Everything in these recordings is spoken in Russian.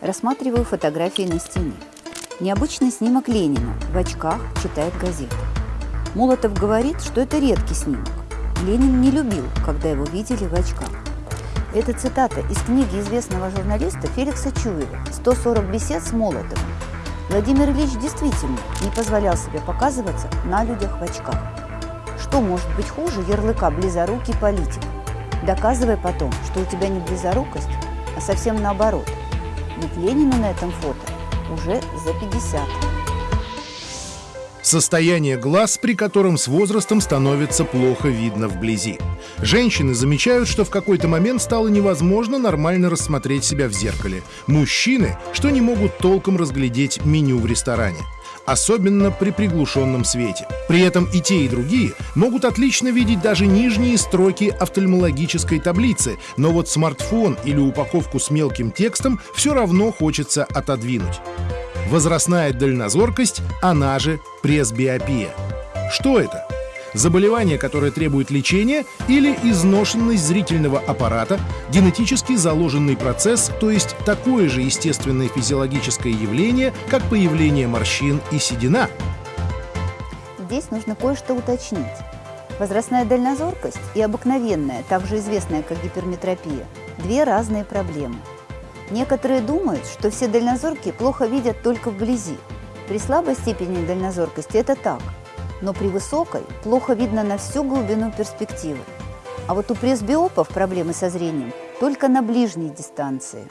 Рассматриваю фотографии на стене. Необычный снимок Ленина в очках читает газету. Молотов говорит, что это редкий снимок. Ленин не любил, когда его видели в очках. Это цитата из книги известного журналиста Феликса Чуева «140 бесед с Молотовым». Владимир Ильич действительно не позволял себе показываться на людях в очках. Что может быть хуже ярлыка «близорукий политик»? Доказывай потом, что у тебя не близорукость, а совсем наоборот. Ведь Ленину на этом фото уже за 50. Состояние глаз, при котором с возрастом становится плохо видно вблизи. Женщины замечают, что в какой-то момент стало невозможно нормально рассмотреть себя в зеркале. Мужчины, что не могут толком разглядеть меню в ресторане особенно при приглушенном свете. При этом и те, и другие могут отлично видеть даже нижние строки офтальмологической таблицы, но вот смартфон или упаковку с мелким текстом все равно хочется отодвинуть. Возрастная дальнозоркость, она же пресбиопия. Что это? заболевание, которое требует лечения, или изношенность зрительного аппарата, генетически заложенный процесс, то есть такое же естественное физиологическое явление, как появление морщин и седина. Здесь нужно кое-что уточнить. Возрастная дальнозоркость и обыкновенная, также известная как гиперметропия, две разные проблемы. Некоторые думают, что все дальнозоркие плохо видят только вблизи. При слабой степени дальнозоркости это так – но при высокой плохо видно на всю глубину перспективы. А вот у пресбиопов проблемы со зрением только на ближней дистанции.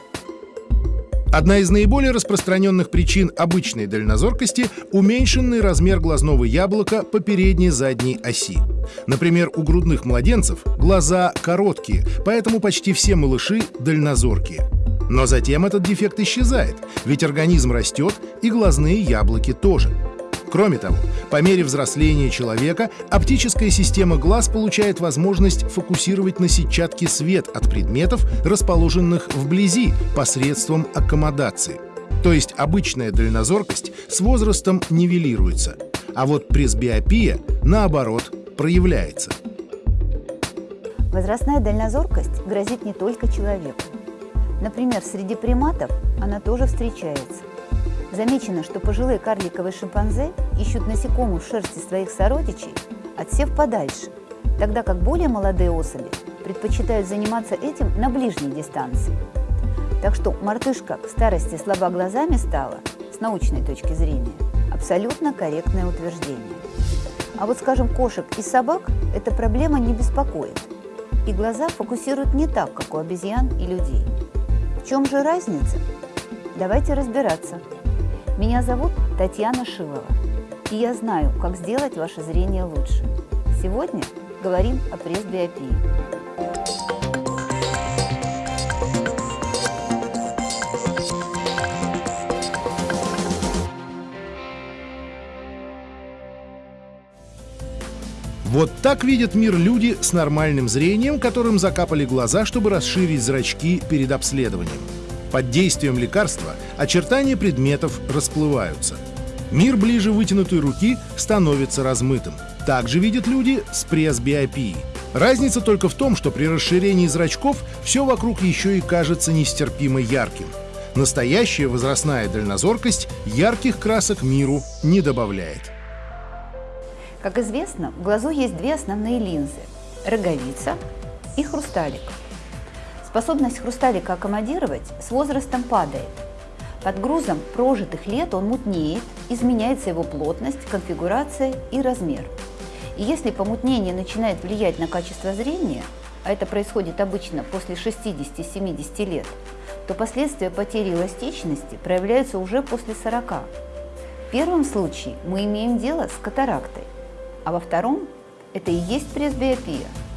Одна из наиболее распространенных причин обычной дальнозоркости – уменьшенный размер глазного яблока по передней задней оси. Например, у грудных младенцев глаза короткие, поэтому почти все малыши дальнозоркие. Но затем этот дефект исчезает, ведь организм растет, и глазные яблоки тоже – Кроме того, по мере взросления человека оптическая система глаз получает возможность фокусировать на сетчатке свет от предметов, расположенных вблизи, посредством аккомодации. То есть обычная дальнозоркость с возрастом нивелируется, а вот пресбиопия, наоборот, проявляется. Возрастная дальнозоркость грозит не только человеку. Например, среди приматов она тоже встречается. Замечено, что пожилые карликовые шимпанзе ищут насекомых в шерсти своих сородичей, отсев подальше, тогда как более молодые особи предпочитают заниматься этим на ближней дистанции. Так что мартышка в старости слаба глазами стала, с научной точки зрения, абсолютно корректное утверждение. А вот, скажем, кошек и собак эта проблема не беспокоит. И глаза фокусируют не так, как у обезьян и людей. В чем же разница? Давайте разбираться. Меня зовут Татьяна Шилова, и я знаю, как сделать ваше зрение лучше. Сегодня говорим о пресбиопии. Вот так видят мир люди с нормальным зрением, которым закапали глаза, чтобы расширить зрачки перед обследованием. Под действием лекарства очертания предметов расплываются. Мир ближе вытянутой руки становится размытым. Так же видят люди с пресбиопией. Разница только в том, что при расширении зрачков все вокруг еще и кажется нестерпимо ярким. Настоящая возрастная дальнозоркость ярких красок миру не добавляет. Как известно, в глазу есть две основные линзы – роговица и хрусталик – Способность хрусталика аккомодировать с возрастом падает. Под грузом прожитых лет он мутнеет, изменяется его плотность, конфигурация и размер. И если помутнение начинает влиять на качество зрения, а это происходит обычно после 60-70 лет, то последствия потери эластичности проявляются уже после 40. В первом случае мы имеем дело с катарактой, а во втором – это и есть пресбиопия –